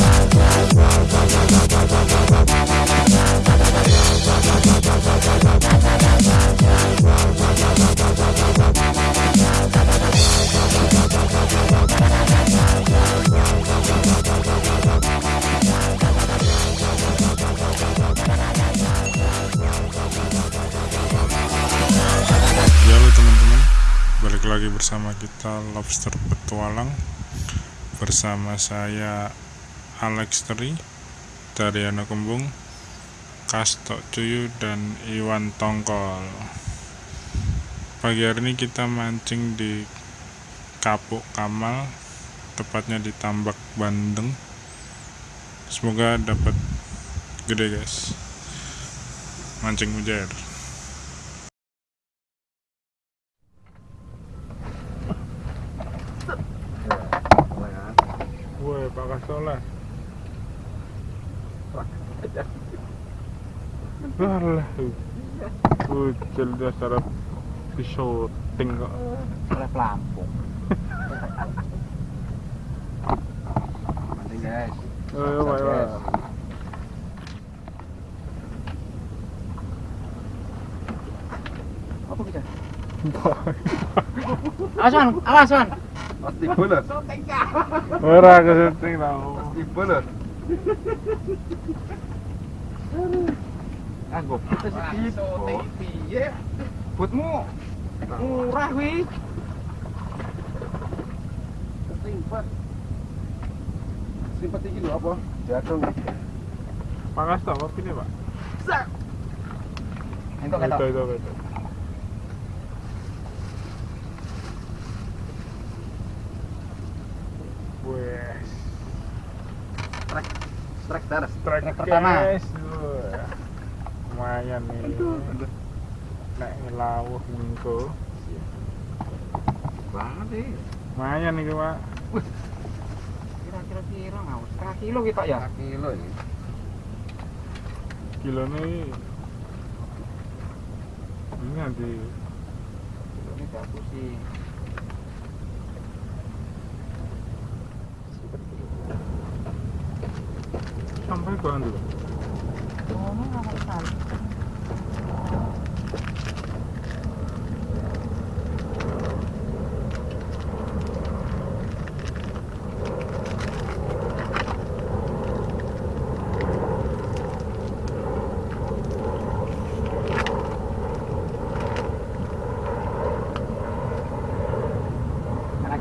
Ya Balik lagi bersama kita Lobster Petualang. Bersama saya Alex Teri Dari Kembung Kastok Cuyu dan Iwan Tongkol. Pagi hari ini kita mancing di Kapuk Kamal Tepatnya di Tambak Bandeng. Semoga dapat gede guys. Mancing mujair. Woi, Pak. Alah, ucil dia secara di syuting kok. pelampung penting guys Ayo, Pak, Pak. apa kita Pasti bener. Ora ke syuting tau. Pasti bener. Ah gue putus Piye? buatmu murah wih Simpat. Simpat iki lho apa? Jadong. Pak Kasto, apa ini, Pak? itu Itu, kata itu, itu. Wes. Strike daras. Strike Strike pertama. guys. Lumayan nih. Nek ngelawuh mengko. Banget nih. Lumayan nih, Pak. kira-kira kira ngawur setengah kilo kita ya Kilo ini. Kilo nih ini nanti ini bagus sih sampai ke dulu. Mana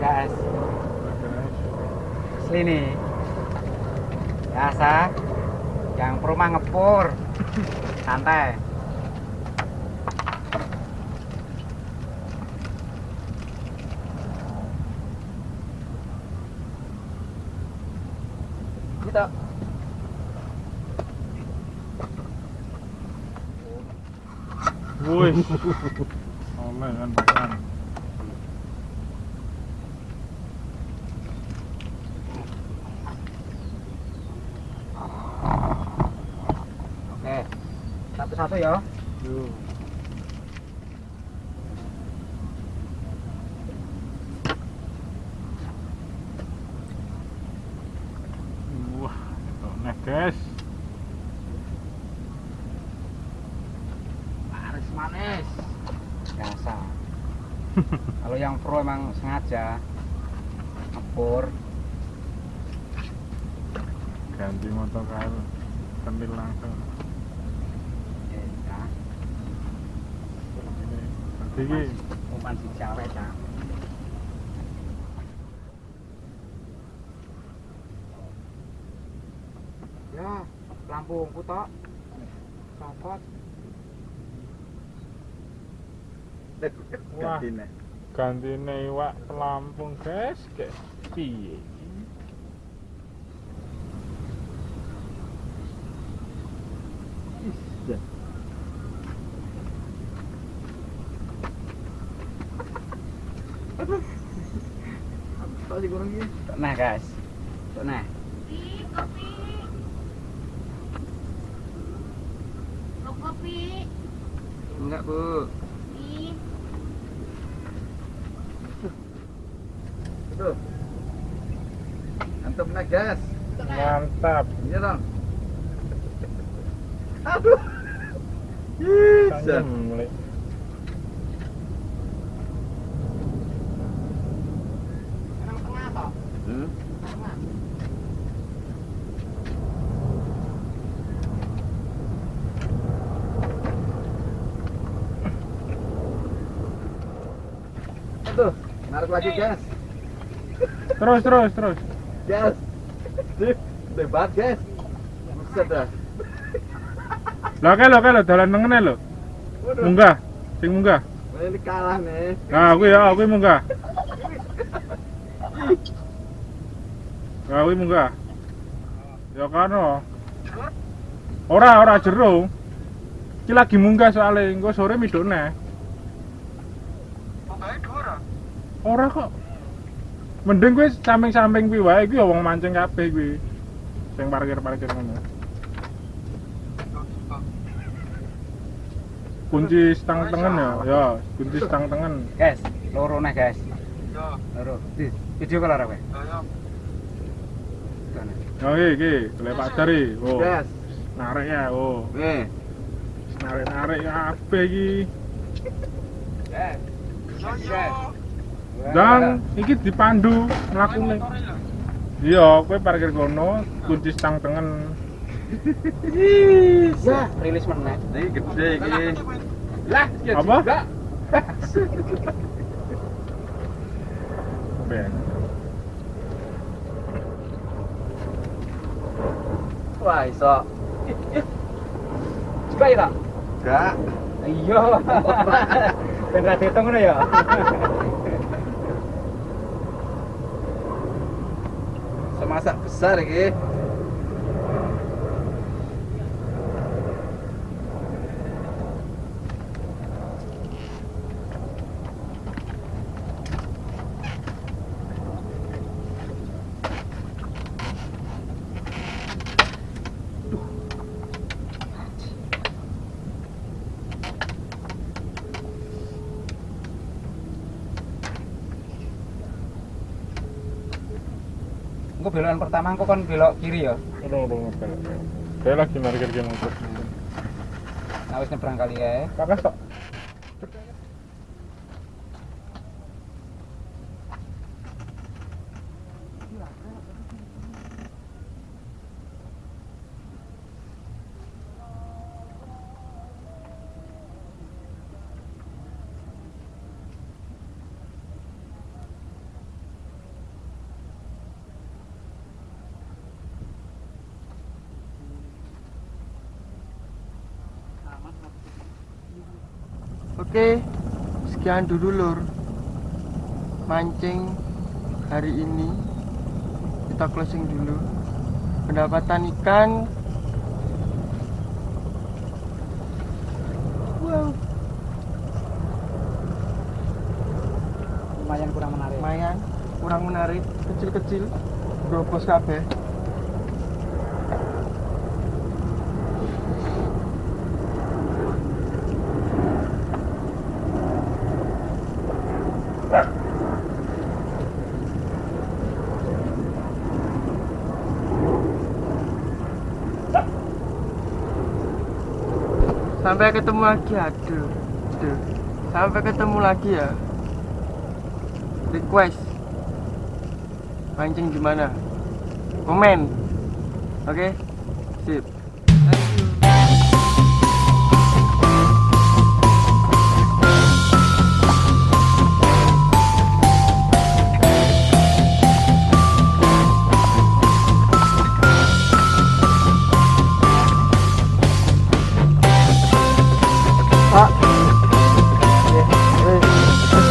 guys, nih. Biasa, yang perumah ngepur, santai. Kita Wih. Oleh kan, kan. Oke, satu-satu ya. Yuk. Wah, itu nih guys. Manis manis. Biasa. Kalau yang pro emang sengaja ngepur. Ganti motor kail. Kentil langsung. tinggi umpan si ta. ya lampu ungu tok. Copot. Wah, gantine iwak pelampung guys, kayak piye? Pasti kurang. Nah, guys. Nah. Mau kopi? Enggak, Bu. Tuh. Antum naik gas. Mantap. Iya dong. Aduh. Bisa. Tuh, narik lagi gas. Terus terus terus. Gas. Sip, debat gas. Buset dah. Lah kae lho kae dalan lho. Waduh, Munggah. Sing munggah. ini kalah nih. Nah, aku ya, aku munggah. Nah, aku munggah. Ya kan. Ora, ora jero. Iki lagi munggah soalnya engko sore midone. Ora kok. Mending kuwi samping-samping kuwi wae ya wong mancing kabeh kuwi. Sing parkir-parkir ngono. Kunci stang tengen ya, ya, kunci stang tengen. Guys, loro nih guys. Loro. Di video kalau apa? Oh iki iki, golek Pak Dari. Oh. Gas. Narik ya, oh. Narik-narik kabeh iki. Guys. Guys. Dan iki dipandu mlakune. Iya, kowe parkir kono, kunci stang tengen. Ya, rilis meneh. Ini gede ini. Lah, ya Apa? juga. Ben. Wah, iso. Juga ya, tak? Enggak. Iya. Ben ra ngono ya. Semasak besar ini. Belokan pertama engko kon belok kiri ya. Udah, udah, udah. Saya lagi parkir ke motor. Nah, wis nyebrang kali ya. Kakak sok. Oke, sekian dulu lur mancing hari ini. Kita closing dulu. Pendapatan ikan. Wow, Lumayan kurang menarik. lumayan, kurang menarik, kecil-kecil. Brobos kabeh. Sampai ketemu lagi aduh. Aduh. Sampai ketemu lagi ya. Request mancing gimana? Komen. Oke? Sip.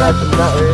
I'm not ready.